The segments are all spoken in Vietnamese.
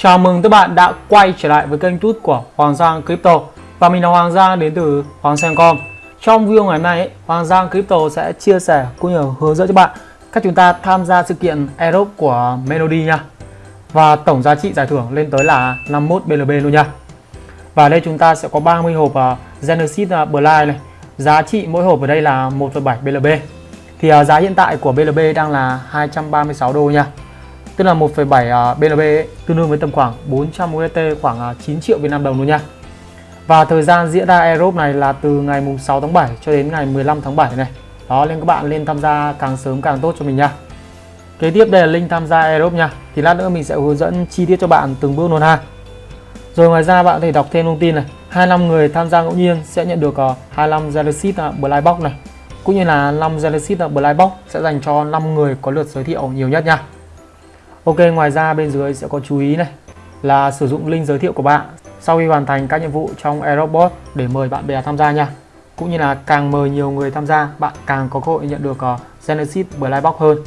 Chào mừng các bạn đã quay trở lại với kênh tút của Hoàng Giang Crypto. Và mình là Hoàng Giang đến từ Hoàng Sang.com Trong video ngày hôm nay, Hoàng Giang Crypto sẽ chia sẻ cũng như hướng dẫn cho bạn cách chúng ta tham gia sự kiện Airdrop của Melody nha. Và tổng giá trị giải thưởng lên tới là 51 BLB luôn nha. Và đây chúng ta sẽ có 30 hộp à, Genesis à, Blind này. Giá trị mỗi hộp ở đây là 1,7 BLB Thì à, giá hiện tại của BLB đang là 236 đô nha tức là 1,7 uh, BLB ấy, tương đương với tầm khoảng 400 USD khoảng à, uh, 9 triệu Việt Nam đồng luôn nha. Và thời gian diễn ra Aerobe này là từ ngày mùng 6 tháng 7 cho đến ngày 15 tháng 7 này. Đó nên các bạn lên tham gia càng sớm càng tốt cho mình nha. Kế tiếp đây là link tham gia Aerobe nha. Thì lát nữa mình sẽ hướng dẫn chi tiết cho bạn từng bước luôn ha. Rồi ngoài ra bạn có thể đọc thêm thông tin này. 25 người tham gia ngẫu nhiên sẽ nhận được uh, 25 Genesis uh, Blind Box này. Cũng như là 5 Genesis uh, Blind Box sẽ dành cho 5 người có lượt giới thiệu nhiều nhất nha. Ok, ngoài ra bên dưới sẽ có chú ý này là sử dụng link giới thiệu của bạn sau khi hoàn thành các nhiệm vụ trong Aerobot để mời bạn bè tham gia nha. Cũng như là càng mời nhiều người tham gia, bạn càng có cơ hội nhận được ờ, Genesis Blind Box hơn.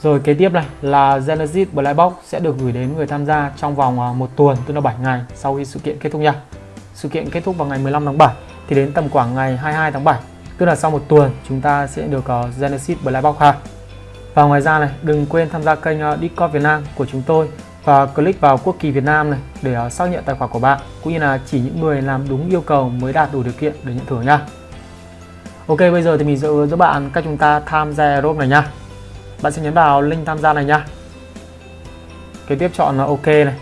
Rồi kế tiếp này là Genesis Blind Box sẽ được gửi đến người tham gia trong vòng ờ, một tuần, tức là 7 ngày sau khi sự kiện kết thúc nha. Sự kiện kết thúc vào ngày 15 tháng 7 thì đến tầm khoảng ngày 22 tháng 7, tức là sau một tuần chúng ta sẽ được ờ, Genesis Blind Box ha. Và ngoài ra này, đừng quên tham gia kênh ờ, Discord Việt Nam của chúng tôi và click vào quốc kỳ Việt Nam này để ờ, xác nhận tài khoản của bạn cũng như là chỉ những người làm đúng yêu cầu mới đạt đủ điều kiện để nhận thưởng nha. Ok, bây giờ thì mình sẽ hướng dẫn bạn cách chúng ta tham gia Aerobe này nha. Bạn sẽ nhấn vào link tham gia này nha. Kế tiếp chọn là OK này.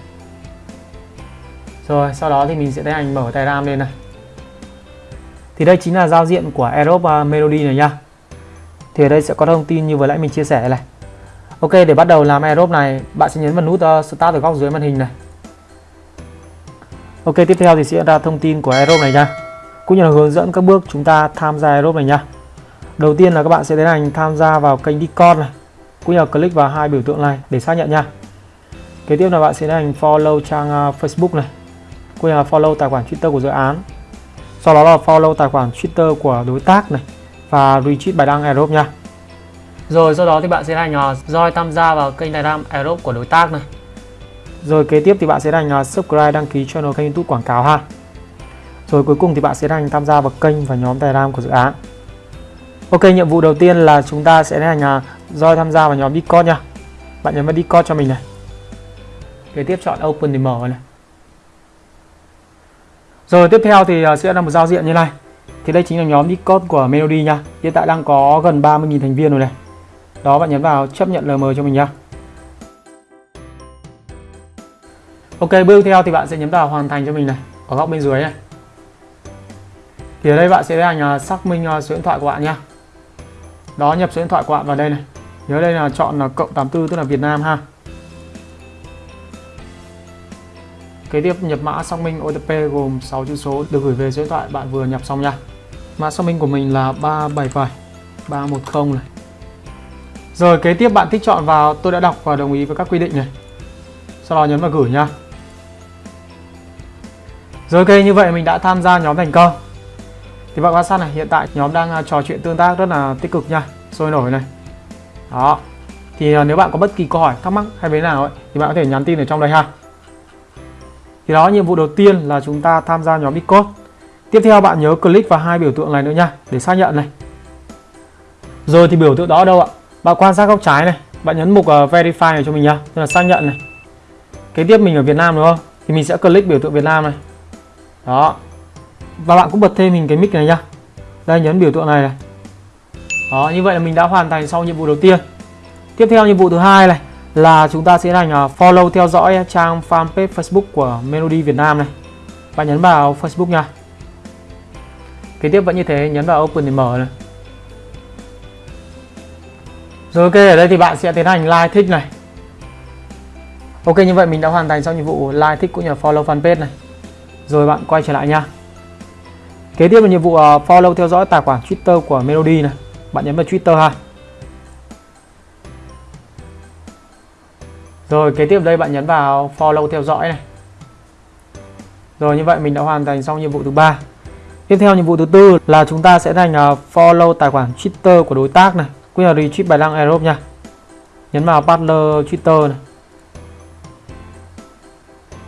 Rồi, sau đó thì mình sẽ tiến hành mở tài ram lên này. Thì đây chính là giao diện của Aerobe ờ, Melody này nha thì ở đây sẽ có thông tin như vừa nãy mình chia sẻ này. Ok, để bắt đầu làm aerobe này, bạn sẽ nhấn vào nút ờ, start ở góc dưới màn hình này. Ok, tiếp theo thì sẽ ra thông tin của aerobe này nha. Cũng như là hướng dẫn các bước chúng ta tham gia aerobe này nha. Đầu tiên là các bạn sẽ tiến hành tham gia vào kênh Discord này, cũng như là click vào hai biểu tượng này để xác nhận nha. Kế tiếp là bạn sẽ tiến hành follow trang ờ, Facebook này, cũng như là follow tài khoản Twitter của dự án. Sau đó là follow tài khoản Twitter của đối tác này và retweet bài đăng Aerobe nha. Rồi sau đó thì bạn sẽ hành join tham gia vào kênh Telegram Aerobe của đối tác này. Rồi kế tiếp thì bạn sẽ hành subscribe đăng ký channel kênh YouTube quảng cáo ha. Rồi cuối cùng thì bạn sẽ hành tham gia vào kênh và nhóm Telegram của dự án. Ok, nhiệm vụ đầu tiên là chúng ta sẽ hành join tham gia vào nhóm Discord nha. Bạn nhấn vào Discord cho mình này. Kế tiếp chọn Open để mở này. Rồi tiếp theo thì sẽ là một giao diện như này thì đây chính là nhóm Discord của Melody nha. Hiện tại đang có gần 30.000 thành viên rồi này. Đó, bạn nhấn vào chấp nhận LM cho mình nha. Ok, bước theo thì bạn sẽ nhấn vào hoàn thành cho mình này, ở góc bên dưới này. Thì ở đây bạn sẽ tiến hành xác minh à, số điện thoại của bạn nha. Đó, nhập số điện thoại của bạn vào đây này. Nhớ đây là chọn là cộng 84 tức là Việt Nam ha. Kế tiếp nhập mã xác minh OTP gồm 6 chữ số được gửi về số điện thoại bạn vừa nhập xong nha. Mã xác minh của mình là 377 310 này. Rồi kế tiếp bạn thích chọn vào tôi đã đọc và đồng ý với các quy định này. Sau đó nhấn vào gửi nha. Rồi ok như vậy mình đã tham gia nhóm thành công. Thì bạn quan sát này hiện tại nhóm đang à, trò chuyện tương tác rất là tích cực nha, sôi nổi này. Đó. Thì à, nếu bạn có bất kỳ câu hỏi thắc mắc hay bên nào ấy thì bạn có thể nhắn tin ở trong đây ha. Thì đó nhiệm vụ đầu tiên là chúng ta tham gia nhóm Discord. Tiếp theo bạn nhớ click vào hai biểu tượng này nữa nha để xác nhận này. Rồi thì biểu tượng đó ở đâu ạ? Bạn quan sát góc trái này, bạn nhấn mục uh, verify này cho mình nha, tức là xác nhận này. Kế tiếp mình ở Việt Nam đúng không? Thì mình sẽ click biểu tượng Việt Nam này. Đó. Và bạn cũng bật thêm mình cái mic này nhá Đây nhấn biểu tượng này này. Đó, như vậy là mình đã hoàn thành xong nhiệm vụ đầu tiên. Tiếp theo nhiệm vụ thứ hai này là chúng ta sẽ hành à, follow theo dõi trang fanpage Facebook của Melody Việt Nam này. Bạn nhấn vào Facebook nha. Kế tiếp vẫn như thế, nhấn vào Open để mở này. Rồi ok, ở đây thì bạn sẽ tiến hành like thích này. Ok, như vậy mình đã hoàn thành xong nhiệm vụ like thích cũng như follow fanpage này. Rồi bạn quay trở lại nha. Kế tiếp là nhiệm vụ à, follow theo dõi tài khoản Twitter của Melody này. Bạn nhấn vào Twitter ha. Rồi kế tiếp đây bạn nhấn vào follow theo dõi này. Rồi như vậy mình đã hoàn thành xong nhiệm vụ thứ ba. Tiếp theo nhiệm vụ thứ tư là chúng ta sẽ thành ờ, follow tài khoản Twitter của đối tác này, cũng là retweet bài đăng Aerobe nha. Nhấn vào partner Twitter này.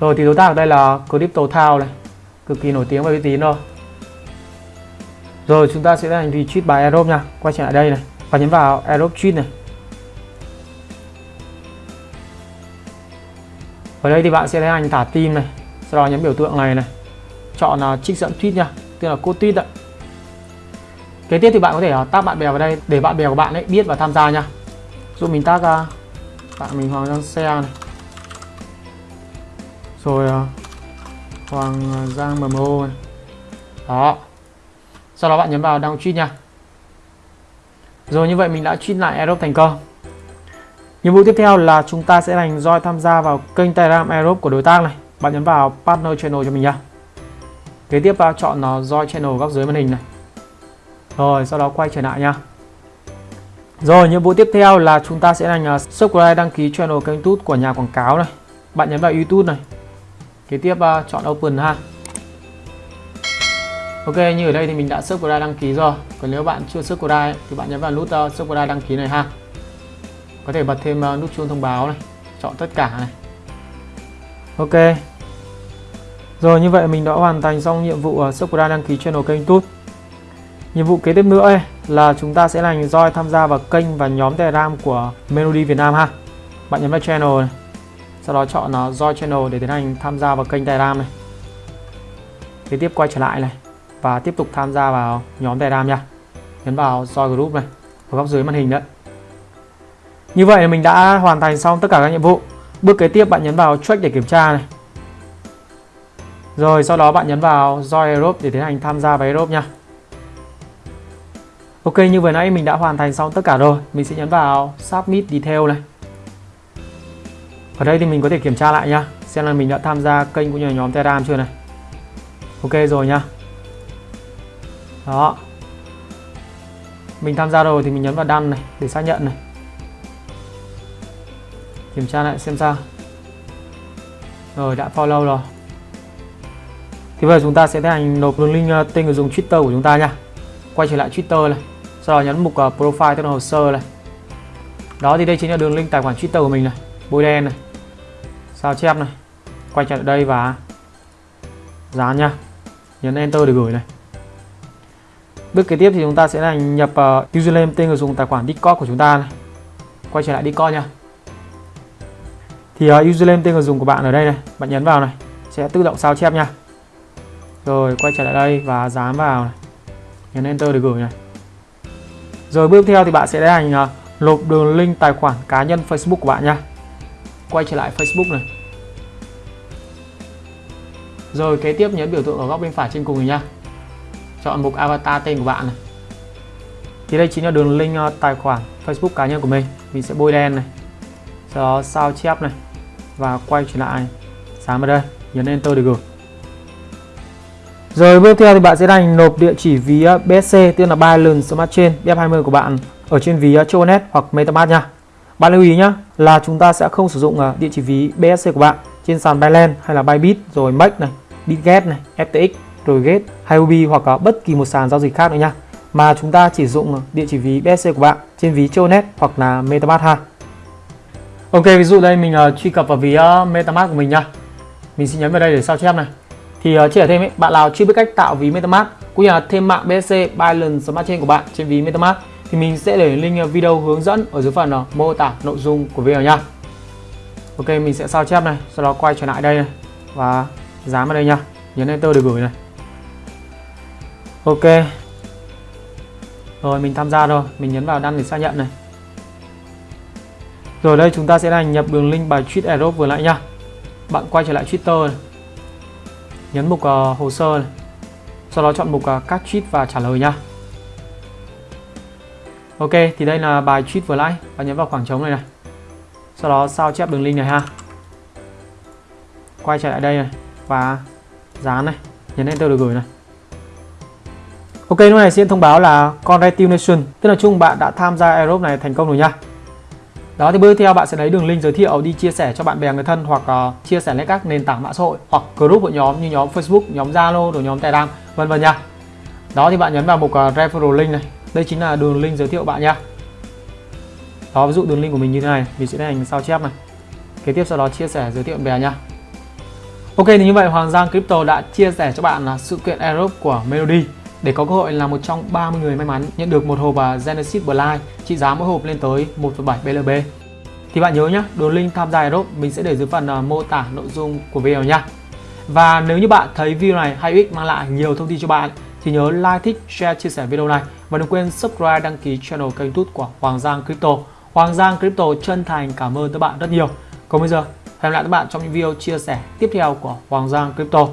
rồi thì đối tác ở đây là Crypto Town này cực kỳ nổi tiếng và uy tín rồi rồi chúng ta sẽ thành retweet bài Aerobe nha quay trở lại đây này và nhấn vào Aerobe tweet này ở đây thì bạn sẽ thấy anh thả tim này sau đó nhấn biểu tượng này này. Chọn uh, trích dẫn tweet nha tức là code tweet ạ. Kế tiếp thì bạn có thể uh, tag bạn bè vào đây để bạn bè của bạn ấy biết và tham gia nha. Giúp mình tag uh, bạn mình Hoàng Giang xe này. Rồi uh, Hoàng Giang MMO này. Đó. Sau đó bạn nhấn vào đăng tweet nha. Rồi như vậy mình đã tweet lại Aerobe thành công nhiệm vụ tiếp theo là chúng ta sẽ hành roi tham gia vào kênh Telegram Europe của đối tác này. Bạn nhấn vào Partner Channel cho mình nha kế tiếp vào chọn à, nó Join Channel góc dưới màn hình này. Rồi, sau đó quay trở lại nha rồi, nhiệm vụ tiếp theo là chúng ta sẽ hành à, subscribe, đăng ký channel kênh YouTube của nhà quảng cáo này. Bạn nhấn vào YouTube này. Kế tiếp à, chọn Open ha. Ok, như ở đây thì mình đã subscribe, đăng ký rồi. Còn nếu bạn chưa subscribe thì bạn nhấn vào nút subscribe, đăng ký này ha có thể bật thêm ờ, nút chuông thông báo này chọn tất cả này. Ok. Rồi như vậy mình đã hoàn thành xong nhiệm vụ uh, đăng ký channel kênh YouTube nhiệm vụ kế tiếp nữa ấy, là chúng ta sẽ hành roi tham gia vào kênh và nhóm telegram của Melody Việt Nam ha. Bạn nhấn vào channel này sau đó chọn nó join channel để tiến hành tham gia vào kênh telegram này. Kế tiếp quay trở lại này và tiếp tục tham gia vào nhóm Telegram nha. Nhấn vào join group này ở góc dưới màn hình đấy. Như vậy mình đã hoàn thành xong tất cả các nhiệm vụ. Bước kế tiếp bạn nhấn vào check để kiểm tra này. Rồi, sau đó bạn nhấn vào join Europe để tiến hành tham gia vào Europe nha. Ok, như vừa nãy mình đã hoàn thành xong tất cả rồi. Mình sẽ nhấn vào submit detail này. Ở đây thì mình có thể kiểm tra lại nha. Xem là mình đã tham gia kênh cũng như là nhóm Telegram chưa này. Ok rồi nha đó mình tham gia rồi thì mình nhấn vào đăng này để xác nhận này kiểm tra lại xem sao. Rồi đã follow rồi. Thì bây giờ chúng ta sẽ tiến hành nộp đường link ờ, tên người dùng Twitter của chúng ta nha. Quay trở lại Twitter này sau đó nhấn mục ờ, profile tức là hồ sơ này. Đó thì đây chính là đường link tài khoản Twitter của mình này bôi đen này sao chép này. Quay trở lại đây và dán nha. Nhấn enter để gửi này. Bước kế tiếp thì chúng ta sẽ là nhập uh, username tên người dùng tài khoản Discord của chúng ta này. Quay trở lại Discord nha. Thì ờ, uh, username tên người dùng của bạn ở đây này, bạn nhấn vào này, sẽ tự động sao chép nha. Rồi quay trở lại đây và dán vào này. Nhấn enter để gửi này. Rồi bước theo thì bạn sẽ tiến hành uh, nộp đường link tài khoản cá nhân Facebook của bạn nha. Quay trở lại Facebook này. Rồi kế tiếp nhấn biểu tượng ở góc bên phải trên cùng này nha chọn mục avatar tên của bạn này thì đây chính là đường link uh, tài khoản Facebook cá nhân của mình mình sẽ bôi đen này sau đó sao chép này và quay trở lại. Dán vào đây nhấn enter để gửi. Rồi bước theo thì bạn sẽ đành nộp địa chỉ ví uh, BSC tức là Binance Smart Chain BF20 của bạn ở trên ví uh, Chonet hoặc MetaMask nha. Bạn lưu ý nhé là chúng ta sẽ không sử dụng uh, địa chỉ ví BSC của bạn trên sàn Binance hay là Bybit rồi Make này, Bitget này, FTX rồi Gate hay Huobi hoặc bất kỳ một sàn giao dịch khác nữa nha. Mà chúng ta chỉ dùng địa chỉ ví BSC của bạn trên ví Chonet hoặc là MetaMask ha. Ok ví dụ đây mình uh, truy cập vào ví uh, MetaMask của mình nha. Mình sẽ nhấn vào đây để sao chép này. Thì uh, chia thêm ấy, bạn nào chưa biết cách tạo ví MetaMask cũng như là thêm mạng BSC Binance Smart Chain của bạn trên ví MetaMask thì mình sẽ để link video hướng dẫn ở dưới phần uh, mô tả nội dung của video nha. Ok mình sẽ sao chép này sau đó quay trở lại đây này và dán vào đây nha. Nhấn enter để gửi này. Ok. Rồi mình tham gia rồi mình nhấn vào đăng để xác nhận này rồi đây chúng ta sẽ là nhập đường link bài tweet Aerobe vừa lại nha bạn quay trở lại Twitter này. nhấn mục uh, hồ sơ này. sau đó chọn mục uh, các tweet và trả lời nha Ok thì đây là bài tweet vừa lại bạn nhấn vào khoảng trống này này. Sau đó sao chép đường link này ha. Quay trở lại đây này và dán này. Nhấn enter được gửi này. Ok lúc này sẽ thông báo là congratulations tức là chung bạn đã tham gia Aerobe này thành công rồi nha đó thì bước theo bạn sẽ lấy đường link giới thiệu đi chia sẻ cho bạn bè người thân hoặc uh, chia sẻ lên các nền tảng mạng xã hội hoặc group của nhóm như nhóm Facebook, nhóm Zalo, rồi nhóm Telegram vân vân nha. Đó thì bạn nhấn vào mục uh, referral link này. Đây chính là đường link giới thiệu bạn nha. Đó ví dụ đường link của mình như thế này, mình sẽ hành sao chép này. Kế tiếp sau đó chia sẻ giới thiệu bạn bè nha. Ok thì như vậy Hoàng Giang Crypto đã chia sẻ cho bạn là sự kiện airdrop của Melody để có cơ hội là một trong 30 người may mắn nhận được một hộp à, Genesis Blind trị giá mỗi hộp lên tới 1,7 BLB. Thì bạn nhớ nhé, đường link tham gia Aerobe mình sẽ để dưới phần à, mô tả nội dung của video nha. Và nếu như bạn thấy video này hay ích mang lại nhiều thông tin cho bạn thì nhớ like, thích, share, chia sẻ video này và đừng quên subscribe đăng ký channel kênh YouTube của Hoàng Giang Crypto. Hoàng Giang Crypto chân thành cảm ơn các bạn rất nhiều. Còn bây giờ, hẹn gặp lại các bạn trong những video chia sẻ tiếp theo của Hoàng Giang Crypto.